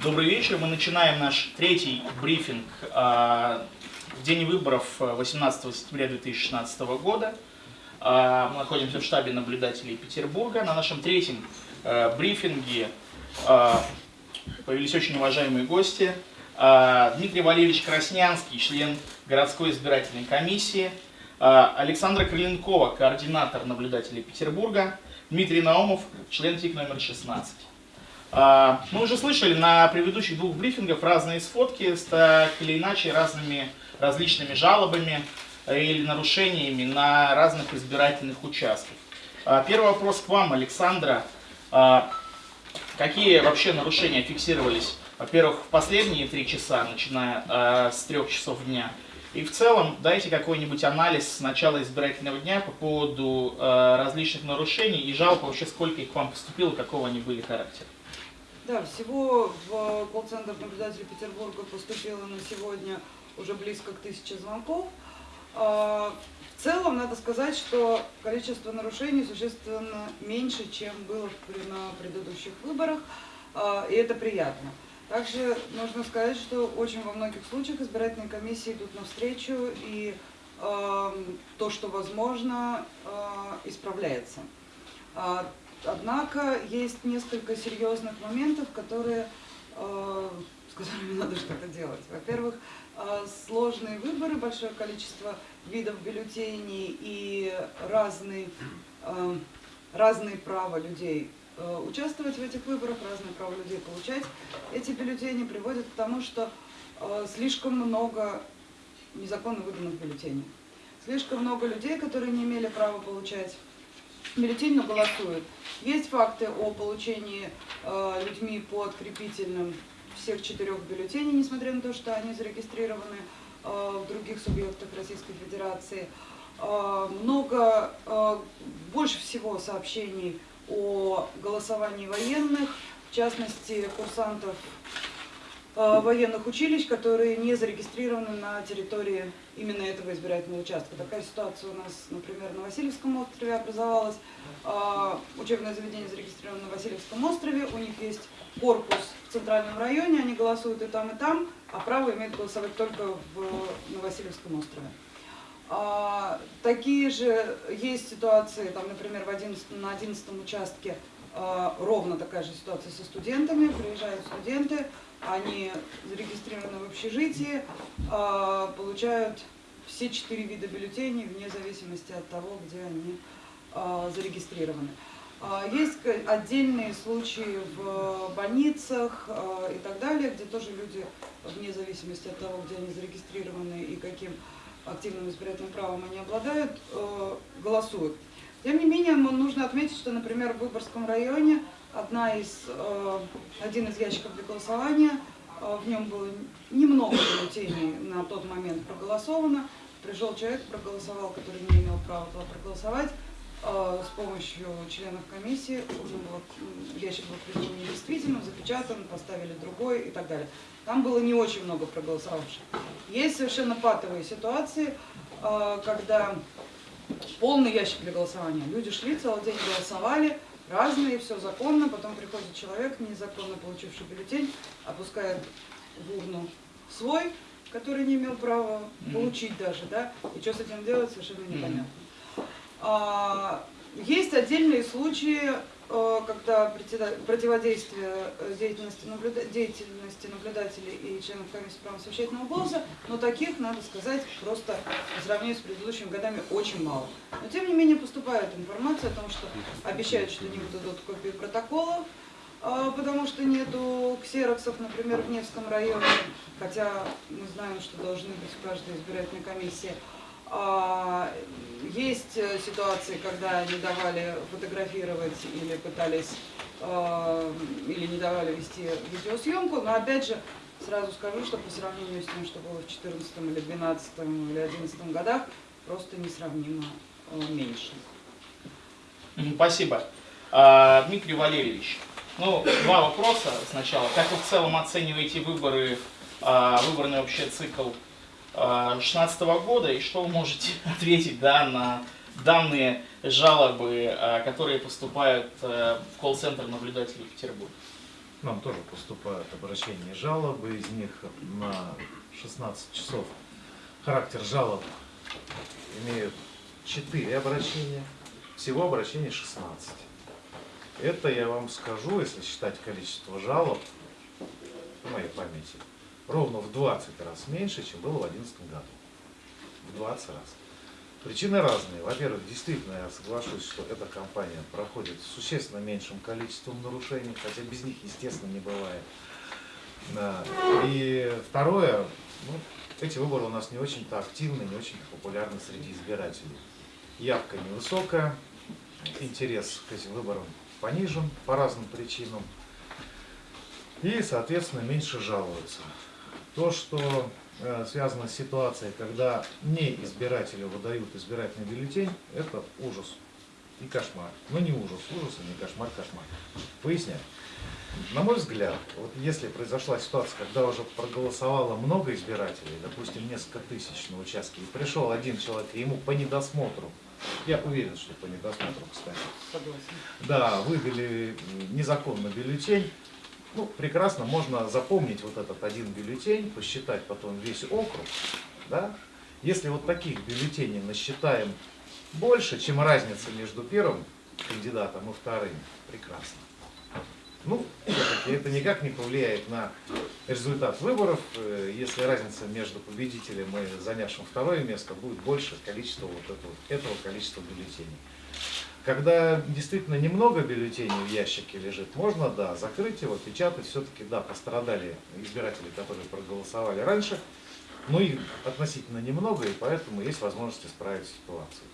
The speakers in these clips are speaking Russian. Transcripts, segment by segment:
Добрый вечер. Мы начинаем наш третий брифинг а, в день выборов 18 сентября 2016 года. А, мы находимся в штабе наблюдателей Петербурга. На нашем третьем а, брифинге а, появились очень уважаемые гости. А, Дмитрий Валерьевич Краснянский, член городской избирательной комиссии. А, Александра Крыленкова, координатор наблюдателей Петербурга. Дмитрий Наумов, член ТИК номер 16. А, мы уже слышали на предыдущих двух брифингах разные сфотки с так или иначе разными различными жалобами э, или нарушениями на разных избирательных участках. А, первый вопрос к вам, Александра. А, какие вообще нарушения фиксировались, во-первых, в последние три часа, начиная с трех часов дня, и в целом дайте какой-нибудь анализ с начала избирательного дня по поводу различных нарушений и жалоб, вообще сколько их к вам поступило, какого они были характера. Да, всего в колл-центр наблюдателей Петербурга поступило на сегодня уже близко к тысяче звонков. А, в целом, надо сказать, что количество нарушений существенно меньше, чем было на предыдущих выборах, а, и это приятно. Также нужно сказать, что очень во многих случаях избирательные комиссии идут навстречу, и то, что возможно, а, исправляется. Однако есть несколько серьезных моментов, которые, э, с которыми надо что-то делать. Во-первых, э, сложные выборы, большое количество видов бюллетеней и разные, э, разные права людей участвовать в этих выборах, разные права людей получать эти бюллетени приводят к тому, что слишком много незаконно выданных бюллетеней. Слишком много людей, которые не имели права получать бюллетень, но голосуют. Есть факты о получении э, людьми по открепительным всех четырех бюллетеней, несмотря на то, что они зарегистрированы э, в других субъектах Российской Федерации. Э, много, э, больше всего сообщений о голосовании военных, в частности, курсантов военных училищ, которые не зарегистрированы на территории именно этого избирательного участка. Такая ситуация у нас, например, на Васильевском острове образовалась. Э, учебное заведение зарегистрировано на Васильевском острове, у них есть корпус в центральном районе, они голосуют и там, и там, а право имеют голосовать только в, на Васильевском острове. А, такие же есть ситуации, там, например, в 11, на 11 участке ровно такая же ситуация со студентами, приезжают студенты, они зарегистрированы в общежитии, а, получают все четыре вида бюллетеней вне зависимости от того, где они а, зарегистрированы. А, есть отдельные случаи в больницах и так далее, где тоже люди, вне зависимости от того, где они зарегистрированы и каким активным избирательным правом они обладают, голосуют. Тем не менее, нужно отметить, что, например, в Выборгском районе одна из, э, один из ящиков для голосования, э, в нем было немного бюллетеней на тот момент проголосовано. Пришел человек, проголосовал, который не имел права туда проголосовать. Э, с помощью членов комиссии уже было, ящик был признан недействительным, запечатан, поставили другой и так далее. Там было не очень много проголосовавших. Есть совершенно патовые ситуации, когда полный ящик для голосования. Люди шли, целый день голосовали, разные, все законно, потом приходит человек, незаконно получивший бюллетень, опускает в урну свой, который не имел права получить даже, да, и что с этим делать, совершенно непонятно. А, есть отдельные случаи, когда противодействие э, деятельности, наблюда... деятельности наблюдателей и членов комиссии права совещательного голоса, но таких, надо сказать, просто по сравнению с предыдущими годами очень мало. Но тем не менее поступает информация о том, что обещают, что не выдадут копии протоколов, э, потому что нету ксероксов, например, в Невском районе, хотя мы знаем, что должны быть в каждой избирательной комиссии. А, есть э, ситуации, когда не давали фотографировать или пытались, а, или не давали вести видеосъемку, но опять же, сразу скажу, что по сравнению с тем, что было в 2014 или 2012 или 2011 годах, просто несравнимо э, меньше. Спасибо. А, Дмитрий Валерьевич, ну, два вопроса сначала. Как вы в целом оцениваете выборы, выборный вообще цикл 2016 года и что вы можете ответить да, на данные жалобы, а, которые поступают э, в колл-центр наблюдателей Петербурга? Нам тоже поступают обращения и жалобы, из них на 16 часов характер жалоб имеют 4 обращения, всего обращений 16. Это я вам скажу, если считать количество жалоб, в моей памяти, ровно в 20 раз меньше, чем было в 2011 году. В 20 раз. Причины разные. Во-первых, действительно, я соглашусь, что эта компания проходит с существенно меньшим количеством нарушений, хотя без них, естественно, не бывает. И второе, ну, эти выборы у нас не очень-то активны, не очень популярны среди избирателей. Явка невысокая, интерес к этим выборам понижен по разным причинам. И, соответственно, меньше жалуются. То, что э, связано с ситуацией, когда не избирателю выдают избирательный бюллетень, это ужас и кошмар. Но не ужас, ужас и не кошмар, кошмар. Поясняю. На мой взгляд, вот если произошла ситуация, когда уже проголосовало много избирателей, допустим, несколько тысяч на участке, и пришел один человек, и ему по недосмотру, я уверен, что по недосмотру, кстати, Согласен. да, выдали незаконно бюллетень, ну, прекрасно, можно запомнить вот этот один бюллетень, посчитать потом весь округ, да. Если вот таких бюллетеней насчитаем больше, чем разница между первым кандидатом и вторым, прекрасно. Ну, это никак не повлияет на результат выборов, э, если разница между победителем и занявшим второе место будет больше количества вот этого, этого количества бюллетеней. Когда действительно немного бюллетеней в ящике лежит, можно, да, закрыть его, печатать. Все-таки, да, пострадали избиратели, которые проголосовали раньше, но их относительно немного, и поэтому есть возможность исправить ситуацию.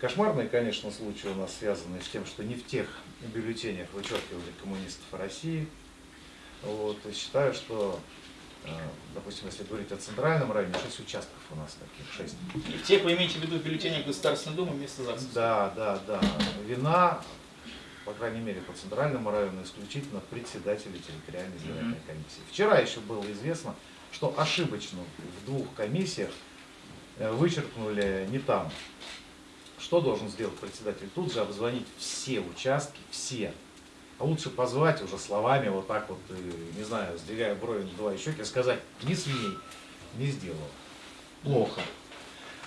Кошмарные, конечно, случаи у нас связаны с тем, что не в тех бюллетенях вычеркивали коммунистов России. Вот, и считаю, что, допустим, если говорить о центральном районе, 6 участков у нас таких, 6. И в тех вы имеете в виду бюллетени Государственной Думы вместо ЗАГСа? Да, да, да. Вина, по крайней мере, по центральному району исключительно председателя территориальной избирательной комиссии. Вчера еще было известно, что ошибочно в двух комиссиях э, вычеркнули не там. Что должен сделать председатель? Тут же обзвонить все участки, все. А лучше позвать уже словами, вот так вот, э, не знаю, сдвигая брови, надувая щеки, сказать, не смей, не сделал. Плохо.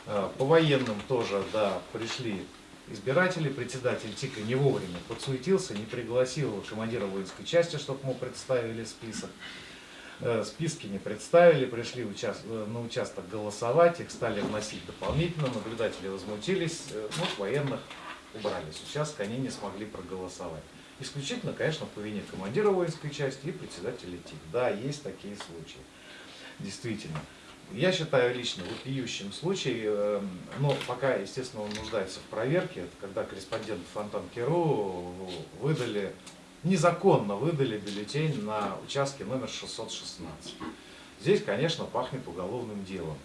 Э, По военным тоже, да, пришли избиратели, председатель ТИКа не вовремя подсуетился, не пригласил командира воинской части, чтобы ему представили список. Э, Списки не представили, пришли э, на участок голосовать, их стали вносить дополнительно, наблюдатели возмутились, ну, военных убрали с участка, они не смогли проголосовать. Исключительно, конечно, по вине командира воинской части и председателя ТИК. Да, есть такие случаи. Действительно. Я считаю лично вопиющим случай, э, но пока, естественно, он нуждается в проверке, это когда корреспондент Фонтан-Керу выдали, незаконно выдали бюллетень на участке номер 616. Здесь, конечно, пахнет уголовным делом.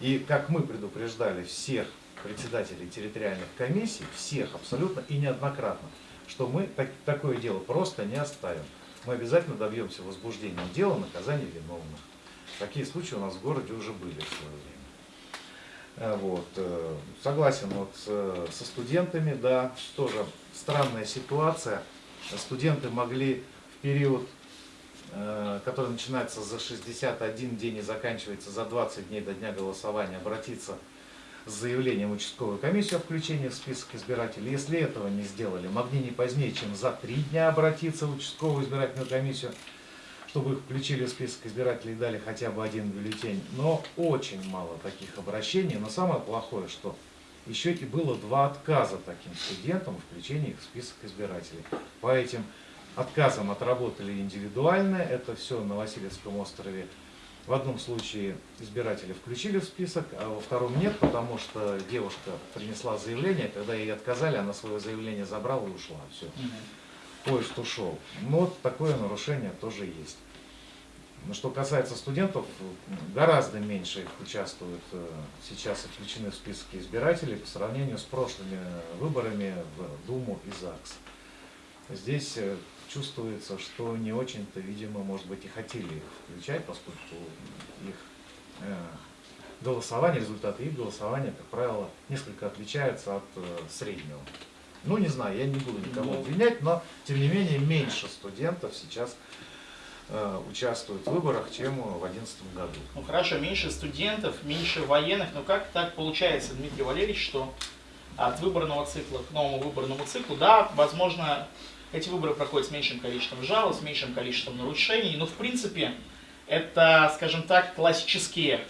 И как мы предупреждали всех председателей территориальных комиссий, всех абсолютно и неоднократно, что мы так- такое дело просто не оставим. Мы обязательно добьемся возбуждения дела, наказания виновных. Такие случаи у нас в городе уже были в свое время. Э, Вот. э, Согласен вот э, со студентами, да, тоже странная ситуация. Студенты могли в период, который начинается за 61 день и заканчивается за 20 дней до дня голосования, обратиться с заявлением в участковую комиссию о включении в список избирателей. Если этого не сделали, могли не позднее, чем за три дня обратиться в участковую избирательную комиссию, чтобы их включили в список избирателей и дали хотя бы один бюллетень. Но очень мало таких обращений. Но самое плохое, что еще и было два отказа таким студентам в включении их в список избирателей. По этим отказам отработали индивидуально, это все на Васильевском острове. В одном случае избиратели включили в список, а во втором нет, потому что девушка принесла заявление, когда ей отказали, она свое заявление забрала и ушла. Все, поезд ушел. Но вот такое нарушение тоже есть. Но Что касается студентов, гораздо меньше их участвуют э, сейчас и включены в списки избирателей по сравнению с прошлыми выборами в Думу и ЗАГС. Здесь э, чувствуется, что не очень-то, видимо, может быть, и хотели их включать, поскольку их э, голосование, результаты их голосования, как правило, несколько отличаются от э, среднего. Ну, не знаю, я не буду никого Ну. обвинять, но, тем не менее, меньше студентов сейчас э, участвуют в выборах, чем в 2011 году. Ну хорошо, меньше студентов, меньше военных, но как так получается, Дмитрий Валерьевич, что от выборного цикла к новому выборному циклу, да, возможно, эти выборы проходят с меньшим количеством жалоб, с меньшим количеством нарушений, но в принципе это, скажем так, классические,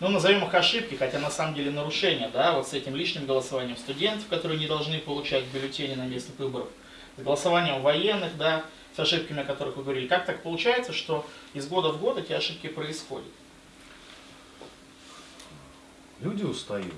ну назовем их ошибки, хотя на самом деле нарушения, да, вот с этим лишним голосованием студентов, которые не должны получать бюллетени на местных выборах, с голосованием военных, да, с ошибками, о которых вы говорили. Как так получается, что из года в год эти ошибки происходят? Люди устают.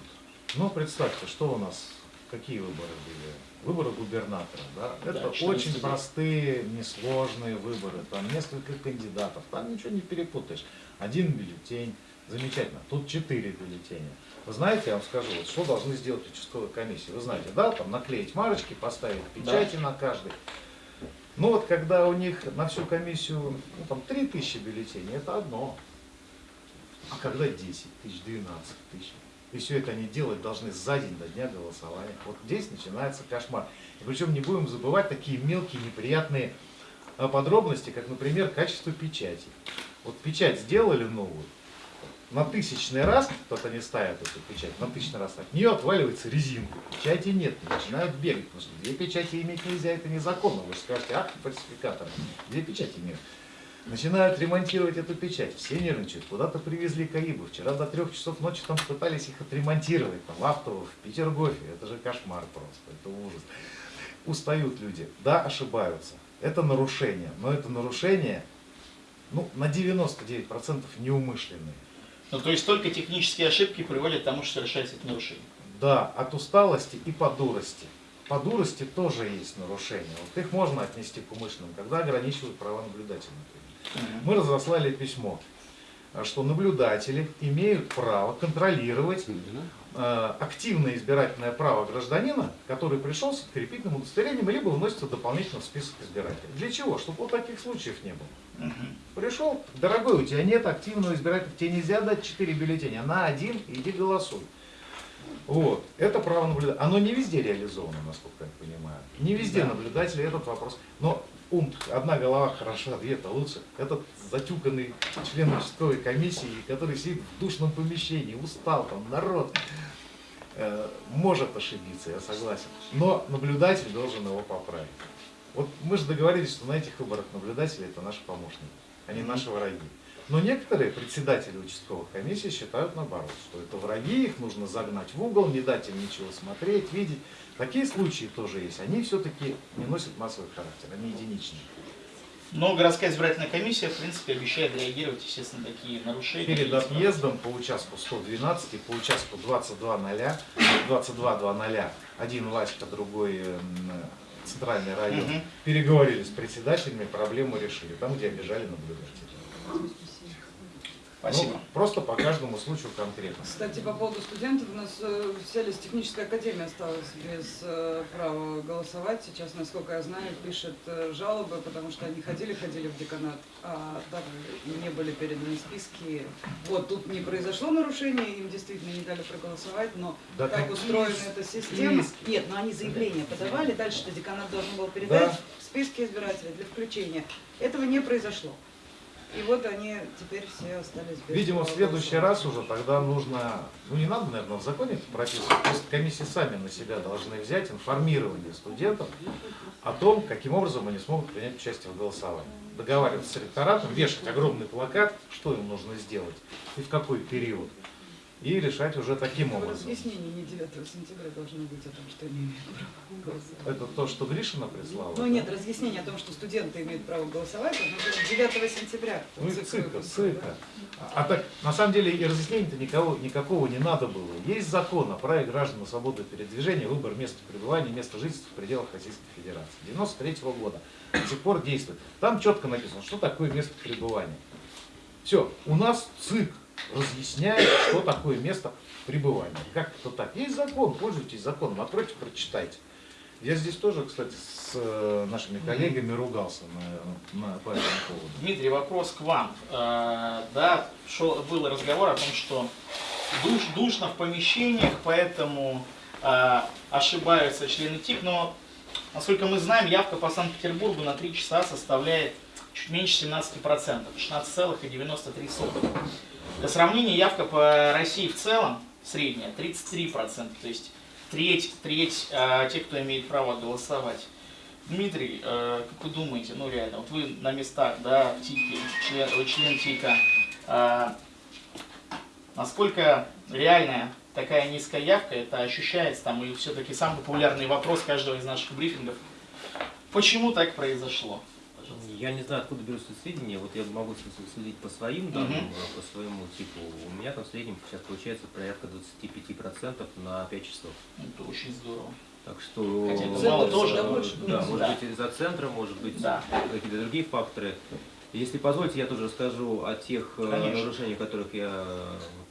Но представьте, что у нас, какие выборы были? Выборы губернатора, да? Это Да, очень 14 простые, несложные выборы. Там несколько кандидатов, там ничего не перепутаешь. Один бюллетень, замечательно. Тут четыре бюллетеня. Вы знаете, я вам скажу, вот что должны сделать участковые комиссии. Вы знаете, да, там наклеить марочки, поставить печати на каждый. Ну вот когда у них на всю комиссию, ну там 3000 бюллетеней, это одно. А когда 10 тысяч, 12 тысяч? И все это они делать должны за день до дня голосования. Вот здесь начинается кошмар. И причем не будем забывать такие мелкие неприятные а, подробности, как, например, качество печати. Вот печать сделали новую, на тысячный раз, вот они ставят эту печать, на тысячный раз, от нее отваливается резинка, печати нет, начинают бегать, потому что две печати иметь нельзя, это незаконно. Вы же скажете, ах, фальсификатор, две печати имеют. Начинают ремонтировать эту печать, все нервничают, куда-то привезли Каибы, вчера до трех часов ночи там пытались их отремонтировать, там, в Автово, в Петергофе, это же кошмар просто, это ужас. Устают люди, да, ошибаются, это нарушение, но это нарушение, ну, на 99% неумышленные. Ну, то есть только технические ошибки приводят к тому, что совершается это нарушение. Да, от усталости и по дурости. По дурости тоже есть нарушения. Вот их можно отнести к умышленным, когда ограничивают права наблюдателя. например. Мы разослали письмо, а, что наблюдатели имеют право контролировать э, активное избирательное право гражданина, который пришел с открепительным удостоверением, либо вносится дополнительно в список избирателей. Для чего? Чтобы вот таких случаев не было. Пришел, дорогой, у тебя нет активного избирателя, тебе нельзя дать 4 бюллетеня, на один иди голосуй. Вот, это право наблюдателя. Оно не везде реализовано, насколько я понимаю. Не везде Да. наблюдатели этот вопрос. Но ум, одна голова хороша, две-то лучше. Этот затюканный член участковой комиссии, который сидит в душном помещении, устал, там народ, э, может ошибиться, я согласен. Но наблюдатель должен его поправить. Вот мы же договорились, что на этих выборах наблюдатели это наши помощники, они наши враги. Но некоторые председатели участковых комиссий считают наоборот, что это враги, их нужно загнать в угол, не дать им ничего смотреть, видеть. Такие случаи тоже есть. Они все-таки не носят массовый характер, они единичные. Но городская избирательная комиссия, в принципе, обещает реагировать, естественно, на такие нарушения. Перед отъездом по участку 112 и по участку 22.0, 22.00, один Васька, другой м, центральный район, Мгм. переговорили с председателями, проблему решили, там, где обижали наблюдателей. Спасибо. Ну, просто по каждому случаю конкретно. Кстати, по поводу студентов, у нас э, вся техническая академия осталась без э, права голосовать. Сейчас, насколько я знаю, пишет э, жалобы, потому что они ходили-ходили в деканат, а так не были переданы списки. Вот, тут не произошло нарушение, им действительно не дали проголосовать, но Да как устроена эта система... списки? Нет, но они заявление подавали, дальше что деканат должен был передать Да. списки избирателей для включения. Этого не произошло. И вот они теперь все остались без Видимо, в следующий раз уже тогда нужно, ну не надо, наверное, в законе это прописывать, просто комиссии сами на себя должны взять информирование студентов о том, каким образом они смогут принять участие в голосовании. Договариваться с электоратом, вешать огромный плакат, что им нужно сделать и в какой период. И решать уже таким образом. Разъяснение не 9 сентября должно быть о том, что они имеют право голосовать. Это то, что Гришина прислала? Ну да? нет, разъяснение о том, что студенты имеют право голосовать, должно быть 9 сентября. Ну и ЦИК цика, цика. А, а так, на самом деле, и разъяснений-то никого, никакого не надо было. Есть закон о праве граждан на свободу передвижения, выбор места пребывания, места жительства в пределах Российской Федерации. 93 года. До сих пор действует. Там четко написано, что такое место пребывания. Все, у нас ЦИК разъясняет, что такое место пребывания. Как это так? Есть закон, пользуйтесь законом, откройте, прочитайте. Я здесь тоже, кстати, с э, нашими коллегами ругался на, на, по этому поводу. Дмитрий, вопрос к вам. Э, Да, шел, был разговор о том, что душ, душно в помещениях, поэтому э, ошибаются члены ТИК, но, насколько мы знаем, явка по Санкт-Петербургу на 3 часа составляет чуть меньше 17%, 16,93%. Для сравнения, явка по России в целом средняя 33%, то есть треть, треть э, тех, кто имеет право голосовать. Дмитрий, э, как вы думаете, ну реально, вот вы на местах, да, в ТИКе, член, вы член ТИКа, э, насколько реальная такая низкая явка, это ощущается там, и все-таки самый популярный вопрос каждого из наших брифингов, почему так произошло? Я не знаю, откуда берутся сведения. Вот я могу с- судить по своим данным, э, по своему типу. У меня там в среднем сейчас получается порядка 25% на 5 часов. Это очень здорово. Так что... Хотя это мало тоже, больше да, может Да. быть из-за центра, может быть Да. какие-то другие факторы. Если позволите, я тоже расскажу о тех э, Конечно. нарушениях, которых я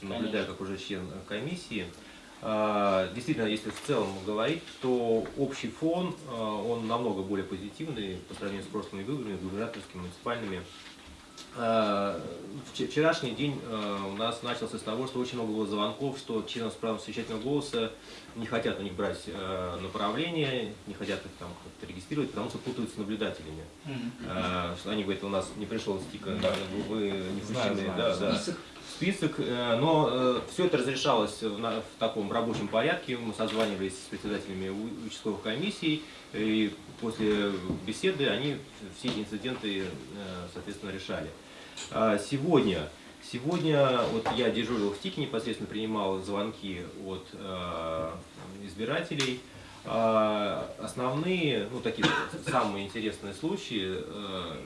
наблюдаю Конечно. как уже член комиссии. А, Действительно, если в целом говорить, то общий фон, э, он намного более позитивный по сравнению с прошлыми выборами, губернаторскими, муниципальными. А, вч- Вчерашний день у нас начался с того, что очень много было звонков, что членов с правом совещательного голоса не хотят у них брать направление, не хотят их там как-то регистрировать, потому что путаются наблюдателями. А, что они говорят, у нас не пришел стика, Да. вы не Знаю, включены, знаю, да, да. Список, э, но все это разрешалось в, таком рабочем порядке. Мы созванивались с председателями участковых комиссий, и после беседы они все эти инциденты, э, соответственно, решали. А Сегодня, сегодня вот я дежурил в ТИКе, непосредственно принимал звонки от э, избирателей. А, Основные, ну такие самые интересные случаи, э,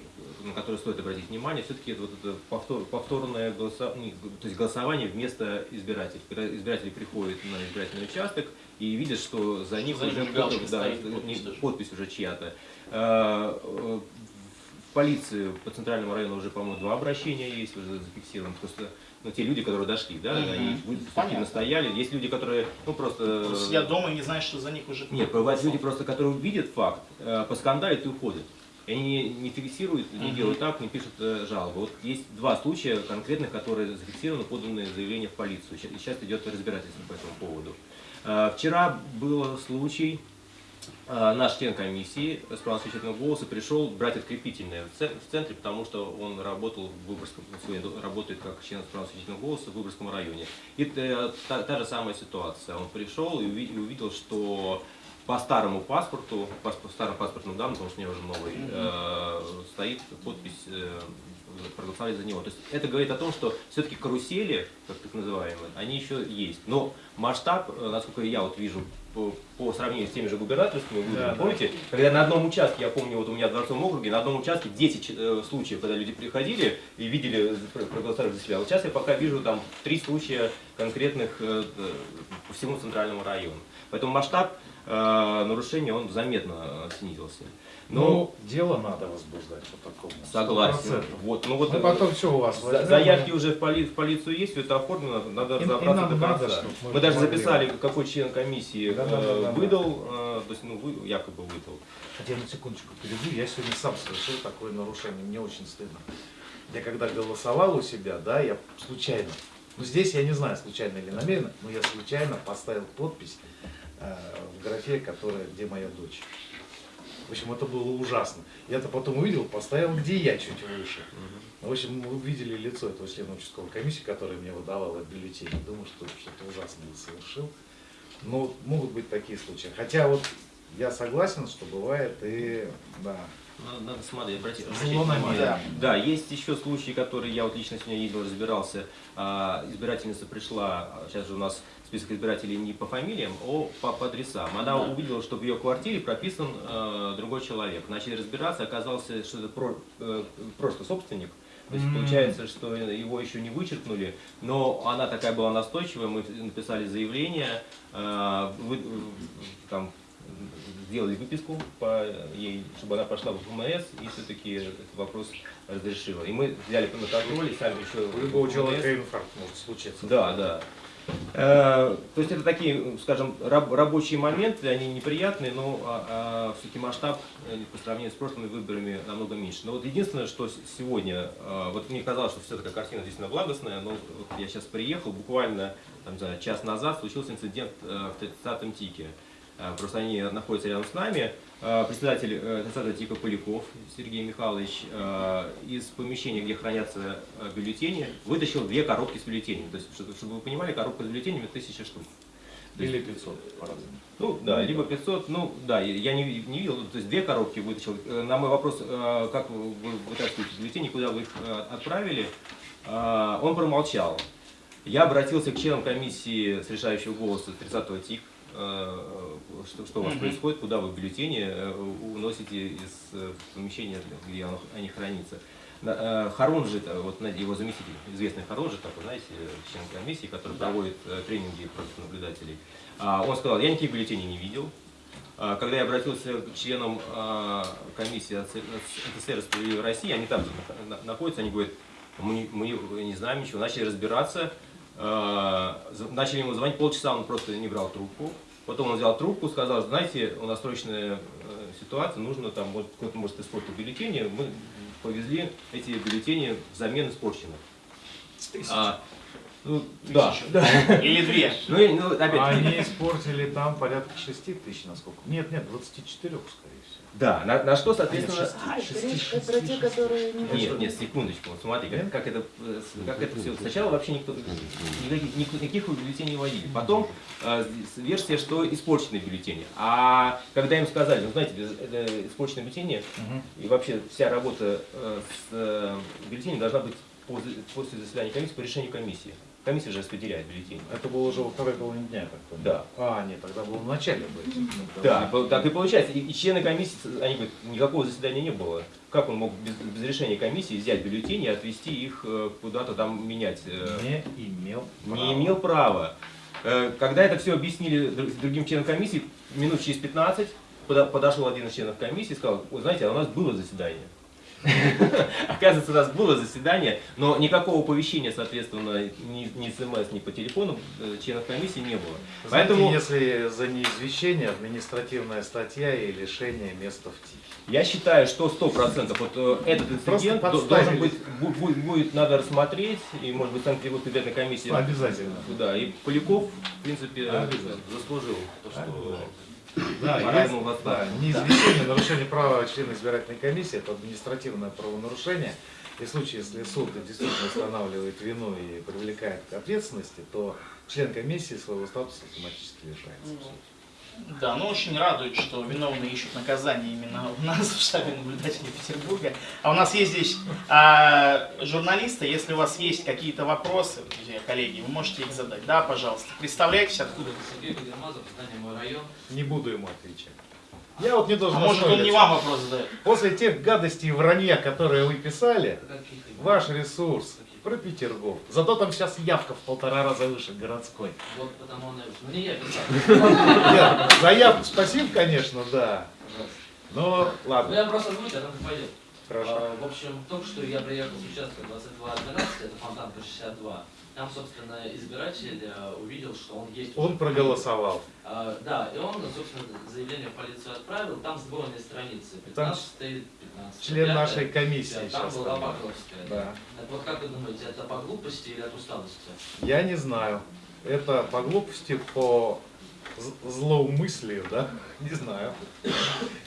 на которые стоит обратить внимание, все-таки это вот это повтор- повторное голоса- не, то есть голосование вместо избирателей. Когда избиратели приходят на избирательный участок и видят, что за них За уже галочка да, подпись тоже. подпись уже чья-то. Э, В полицию по центральному району уже, по-моему, два обращения есть, уже зафиксировано. Просто ну, те люди, которые дошли, да, Мгм. они Понятно. активно стояли. Есть люди, которые, ну просто... Просто сидят дома и не знают, что за них уже... Нет, бывают люди просто, которые видят факт, э, поскандалят и уходят. И они не, фиксируют, не делают так, не пишут э, жалобы. Вот есть два случая конкретных, которые зафиксированы, поданы заявление в полицию. Сейчас идет разбирательство по этому поводу. Э, Вчера был случай, э, наш член комиссии с правом совещательного голоса пришел брать открепительное в це- в центре, потому что он работал в Выборгском, сегодня работает как член с правом совещательного голоса в Выборгском районе. И та, та же самая ситуация. Он пришел и увидел, что по старому паспорту, пас- по старым паспортным данным, потому что у меня уже новый, э, стоит подпись э, проголосовали за него. То есть это говорит о том, что все-таки карусели, как так называемые, они еще есть. Но масштаб, э, насколько я вот вижу, по, по сравнению с теми же губернаторскими выборами, Да, да. помните, когда на одном участке, я помню, вот у меня в Дворцовом округе, на одном участке 10 э, случаев, когда люди приходили и видели, про- проголосовали за себя. Вот сейчас я пока вижу там три случая конкретных э, э, по всему центральному району. Поэтому масштаб э, нарушения, он заметно э, снизился. Но Ну, дело надо возбуждать по такому. согласен. 100%. Вот, ну вот Ну, потом все у вас возьмем, заявки уже в, поли- в полицию есть, все это оформлено, надо И- и разобраться нам до надо, конца. чтоб мы мы даже могли. записали, какой член комиссии Да, да, да, э, да, да. выдал, э, то есть, ну, вы, якобы выдал. Хотя на секундочку перейду, я сегодня сам совершил такое нарушение, мне очень стыдно. Я когда голосовал у себя, да, я случайно, ну здесь я не знаю, случайно или намеренно, но я случайно поставил подпись в графе, которая, где моя дочь. В общем, это было ужасно. Я-то потом увидел, поставил, где я чуть выше. В общем, мы увидели лицо этого члена участковой комиссии, который мне выдавал этот бюллетень. Думаю, что что-то ужасное совершил. Но могут быть такие случаи. Хотя вот я согласен, что бывает и да. Надо, надо смотреть, обратить, Зло обращать внимание. намеренно. Да, есть еще случаи, которые я вот лично сегодня ездил, разбирался. А, избирательница пришла, а, сейчас же у нас список избирателей не по фамилиям, а по, по адресам. Она Да. увидела, что в ее квартире прописан э, другой человек. Начали разбираться, оказалось, что это про, э, прошлый собственник. То есть получается, что его еще не вычеркнули, но она такая была настойчивая, мы написали заявление, э, вы- там, сделали выписку по ей, чтобы она пошла в ФМС и все-таки этот вопрос разрешила. И мы взяли на контроль и сами еще... У любого человека инфаркт может случиться. Да, да. Э, То есть это такие, скажем, раб- рабочие моменты, они неприятные, но все-таки масштаб э, по сравнению с прошлыми выборами намного меньше. Но вот единственное, что сегодня, э, вот мне казалось, что все такая картина действительно благостная, но вот я сейчас приехал, буквально там, знаю, час назад случился инцидент в 30-м ТИКе. просто они находятся рядом с нами. Э, Председатель э, 30 типа Поляков Сергей Михайлович э, из помещения, где хранятся бюллетени, вытащил две коробки с бюллетенями. То есть, чтобы вы понимали, коробка с бюллетенями тысяча штук. Или 500 по-разному. ну да, либо 500, ну да, я- не, не видел, то есть две коробки вытащил. На мой вопрос, как вы вы вытаскиваете бюллетени, куда вы их отправили, он промолчал. Я обратился к членам комиссии с решающего голоса 30-го ТИК, что, что у вас Мгм. происходит, куда вы бюллетени э, уносите из э, помещения, где оно- они хранятся. Э, Харунжи, вот его заместитель, известный Харунжи, такой, знаете, член комиссии, который проводит э, тренинги против наблюдателей, а, он сказал, я никаких бюллетеней не видел. А, Когда я обратился к членам а, комиссии СССР «Справедливой России», они там находятся, они говорят, мы не, мы не знаем ничего, начали разбираться, начали ему звонить, полчаса он просто не брал трубку. Потом он взял трубку, сказал, знаете, у нас срочная э, ситуация, нужно там, вот кто-то может испортить бюллетени, мы повезли эти бюллетени взамен испорченных. А, ну, да, да. Или две. Ну, и- ну, опять, Они испортили там порядка 6 тысяч, насколько. Нет, нет, 24, скорее всего. Да, на, на что, соответственно... А, это речь про те, которые не Нет, нет, секундочку, вот смотри, как, как это, э, как это все. Сначала вообще никто никаких, ник- никаких бюллетеней не вводили. Потом э, версия, что испорченные бюллетени. А когда им сказали, ну знаете, это испорченные бюллетени и вообще вся работа э, с э, бюллетенем должна быть после, после заседания комиссии по решению комиссии. Комиссия же распределяет бюллетени. Это было уже во второй половине дня, так понял. Да. А, нет, тогда было в начале быть. Да, так и получается. И, и члены комиссии, они говорят, никакого заседания не было. Как он мог без, без решения комиссии взять бюллетени и отвести их э, куда-то там менять? э, Не имел не права. имел права. Э, Когда это все объяснили друг- другим членам комиссии, минут через 15 пода- подошел один из членов комиссии и сказал, «Вы знаете, а у нас было заседание. Оказывается, у нас было заседание, но никакого оповещения, соответственно, ни, ни смс, ни по телефону э, членов комиссии не было. Знаете, Поэтому если за неизвещение административная статья и лишение места в ТИКе. я считаю, что 100% вот э, этот инцидент должен быть, бу- бу- будет, надо рассмотреть, и, может быть, Санкт-Петербургская комиссия Обязательно. Да, и Поляков, в принципе, Обязательно. заслужил то, что Да, Пора есть, ему в да, неизвещение, нарушение права члена избирательной комиссии, это административное правонарушение. И в случае, если суд действительно устанавливает вину и привлекает к ответственности, то член комиссии своего статуса автоматически лишается. Да, ну очень радует, что виновные ищут наказание именно у нас в штабе наблюдателей Петербурга. А у нас есть здесь а, журналисты, если у вас есть какие-то вопросы, друзья, коллеги, вы можете их задать. Да, пожалуйста. Представляйтесь, откуда. Сергей Кудермазов, здание «Мой район». Не буду ему отвечать. Я вот не должен А может он не вам вопрос задает? После тех гадостей и вранья, которые вы писали, ваш ресурс про Петергоф. Зато там сейчас явка в полтора раза выше городской. Вот потому он и... Ну не я за явку спасибо, конечно, да. Но Ну ладно, я просто озвучу, а там пойдет. хорошо. А, В общем, только что я приехал с участка 2212, это Фонтанка 62. Там, собственно, избиратель э, увидел, что он есть. Он проголосовал. А, Да, и он, собственно, заявление в полицию отправил. Там сдвоенные страницы. Там 15 15 Член нашей комиссии Там сейчас. была Покровская. Да. Так вот, как вы думаете, это по глупости или от усталости? Я не знаю. Это по глупости, по злоумыслию, да? Не знаю.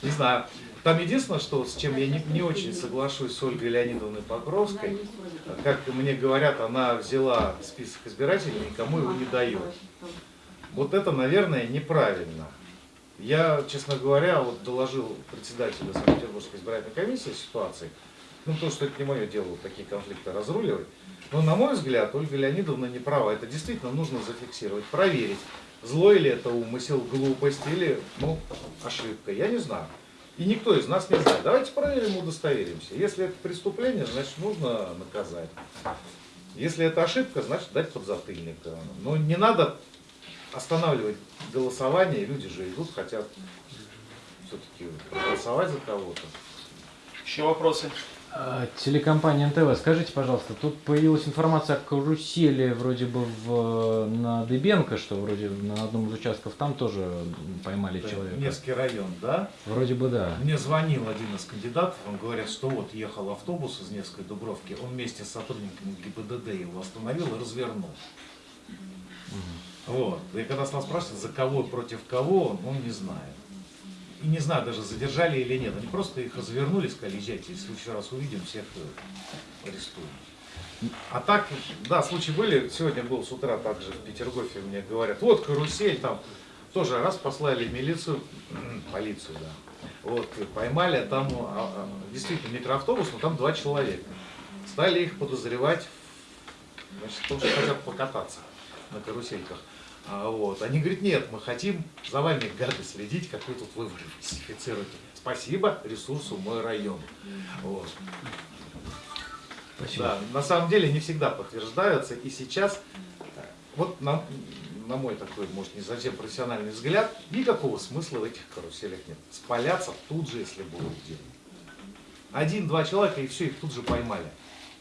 Не знаю. Там единственное, что с чем я не, не очень соглашусь с Ольгой Леонидовной Покровской, как мне говорят, она взяла список избирателей и никому его не дает. Вот это, наверное, неправильно. Я, честно говоря, вот доложил председателю Санкт-Петербургской избирательной комиссии ситуации, ну, потому что это не мое дело вот такие конфликты разруливать. Но, на мой взгляд, Ольга Леонидовна не права. Это действительно нужно зафиксировать, проверить, злой ли это умысел, глупость или, ну, ошибка. Я не знаю. И никто из нас не знает. Давайте проверим, удостоверимся. Если это преступление, значит, нужно наказать. Если это ошибка, значит, дать подзатыльник. Но не надо останавливать голосование. Люди же идут, хотят все-таки проголосовать за кого-то. Еще вопросы? А, Телекомпания НТВ, скажите, пожалуйста, тут появилась информация о карусели вроде бы в, на Дыбенко, что вроде на одном из участков там тоже поймали человека. Невский район, да? Вроде бы да. Мне звонил один из кандидатов, он говорит, что вот ехал автобус из Невской Дубровки, он вместе с сотрудниками ГИБДД его остановил и развернул. Вот. И когда стал спрашивать, за кого и против кого, он не знает. И не знаю даже, задержали или нет. Они просто их развернули, сказали, езжайте, если следующий раз увидим, всех э, арестуем. А так, да, случаи были. Сегодня был с утра также в Петергофе, мне говорят, вот карусель там. Тоже раз послали милицию, полицию, да. Вот, поймали, там а, а, действительно микроавтобус, но там два человека. Стали их подозревать значит, что хотят покататься на карусельках. А, вот. Они говорят, нет, мы хотим за вами, гады, следить, как вы тут выборы фальсифицируете. Спасибо ресурсу мой район. Вот. Спасибо. Да, на самом деле не всегда подтверждаются. И сейчас, вот на, на мой такой, может, не совсем профессиональный взгляд, никакого смысла в этих каруселях нет. Спаляться тут же, если будут где. Один-два человека, и все, их тут же поймали.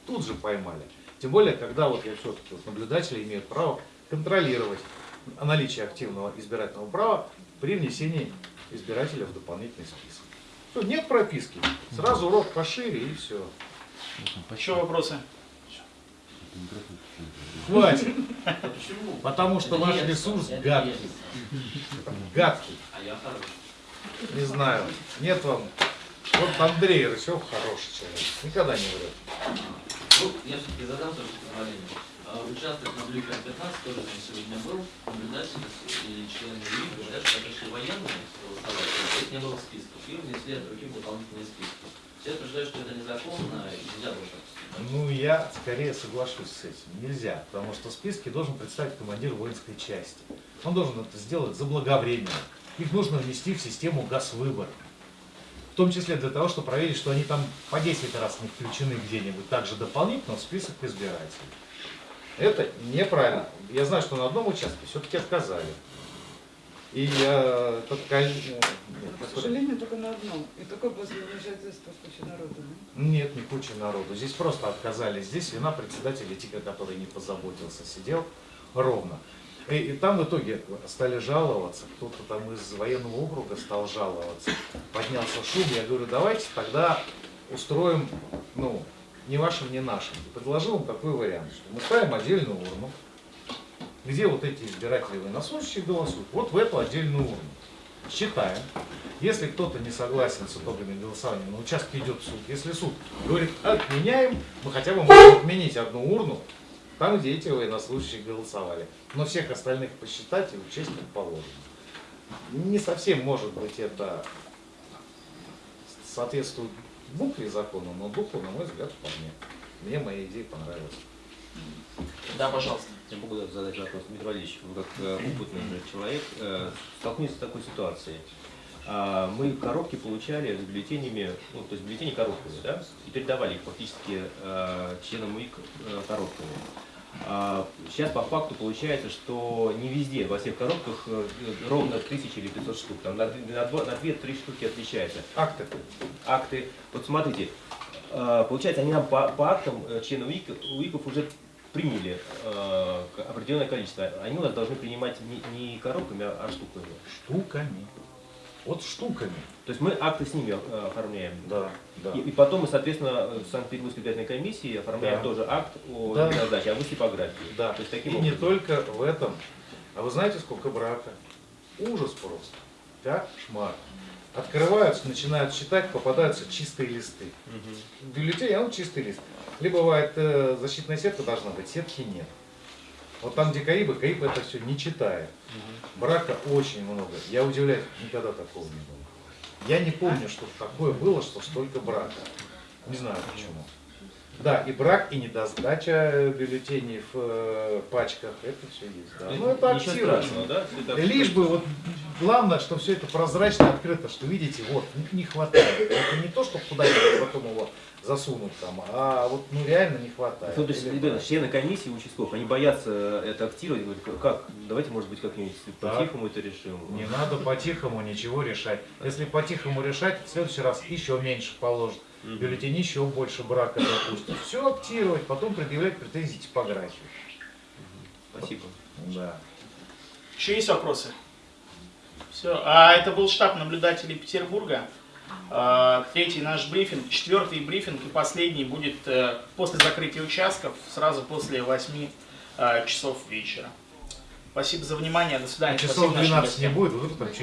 Тут же поймали. Тем более, когда вот я все-таки вот наблюдатели имеют право контролировать наличие активного избирательного права при внесении избирателя в дополнительный список. Всё, нет прописки, сразу урок пошире и все. Еще вопросы? Хватит, почему? потому что Это ваш мерзко, ресурс гадкий. Гадкий, А я хороший. не знаю. Нет вам. Вот Андрей Рысев хороший человек, никогда не врет. Ну, я все-таки задам тоже позволение. А, Участок на Блюкер 15 тоже там сегодня был. Наблюдатели и члены УИК говорят, что пришли военные голосовать, но их не было в списках. И внесли от других дополнительные списки. Все утверждают, что это незаконно и нельзя было так. Ну, я скорее соглашусь с этим. Нельзя, потому что списки должен представить командир воинской части. Он должен это сделать заблаговременно. Их нужно внести в систему газвыбора. В том числе для того, чтобы проверить, что они там по 10 раз не включены где-нибудь также дополнительно в список избирателей. Это неправильно. Я знаю, что на одном участке все-таки отказали. И тот коль- э, К сожалению, только на одном. И такое после вмешательства куча народа. да? Нет, не куча народу. Здесь просто отказали. Здесь вина председателя ТИКа, который не позаботился, сидел ровно. И, и там в итоге стали жаловаться, кто-то там из военного округа стал жаловаться. Поднялся шум, я говорю, давайте тогда устроим, ну, не вашим, не нашим. И предложил им такой вариант, что мы ставим отдельную урну, где вот эти избиратели военнослужащие голосуют, вот в эту отдельную урну. Считаем. Если кто-то не согласен с итогами голосования, на участке идет суд. Если суд говорит, отменяем, мы хотя бы можем отменить одну урну, там, где эти военнослужащие голосовали. Но всех остальных посчитать и учесть как положено. Не совсем, может быть, это соответствует букве закона, но духу, на мой взгляд, вполне. Мне моя идея понравилась. Да, пожалуйста. Я могу задать вопрос, Дмитрий Валерьевич, вы как э, опытный человек, э, столкнулись с такой ситуацией. А, Мы коробки получали с бюллетенями, ну, то есть бюллетени коробками, да, и передавали их фактически э, членам УИК коробками. А Сейчас по факту получается, что не везде, во всех коробках э, ровно 1000 или 500 штук, там на 2-3 штуки отличается. Акты. Акты, вот смотрите, э, получается, они нам по, по актам э, УИК, УИКов уже приняли определенное количество. Они у нас должны принимать не, не коробками, а, а штуками. Штуками. Вот штуками. То есть мы акты с ними э, оформляем. Да, да. И, и потом мы, соответственно, в Санкт-Петербургской избирательной комиссии оформляем Да. тоже акт о Да. передаче, а вы типографии. Да, То есть таким и не образом. только в этом. А вы знаете, сколько брака? Ужас просто. Кошмар. Открываются, начинают считать, попадаются чистые листы. Мгм. В бюллетене, а он чистый лист. Либо бывает э, защитная сетка должна быть, сетки нет. Вот там, где КАИБы, КАИБ это все не читает. Брака очень много. Я удивляюсь, никогда такого не было. Я не помню, что такое было, что столько брака. Не знаю почему. Да, и брак, и недосдача э, бюллетеней в э, пачках, это все есть. Да. Ну это активно. да? Это- Лишь бы вот главное, что все это прозрачно, открыто, что видите, вот не- не хватает. Это не то, чтобы куда-нибудь потом его засунуть там, а вот ну реально не хватает. Ну, то есть, ребята, члены комиссии участков, они боятся это актировать, говорят, как, давайте, может быть, как-нибудь по-тихому это решим. Не надо по-тихому ничего решать. Если по-тихому решать, в следующий раз еще меньше положат. Мгм. Бюллетень еще больше брака допустим. Все актировать, потом предъявлять претензии типографии. Спасибо. Да. Еще есть вопросы? Все. А это был штаб наблюдателей Петербурга. А, Третий наш брифинг, четвертый брифинг и последний будет э, после закрытия участков, сразу после 8 э, часов вечера. Спасибо за внимание. До свидания. Часов Спасибо нашим 12 не будет, вы тут там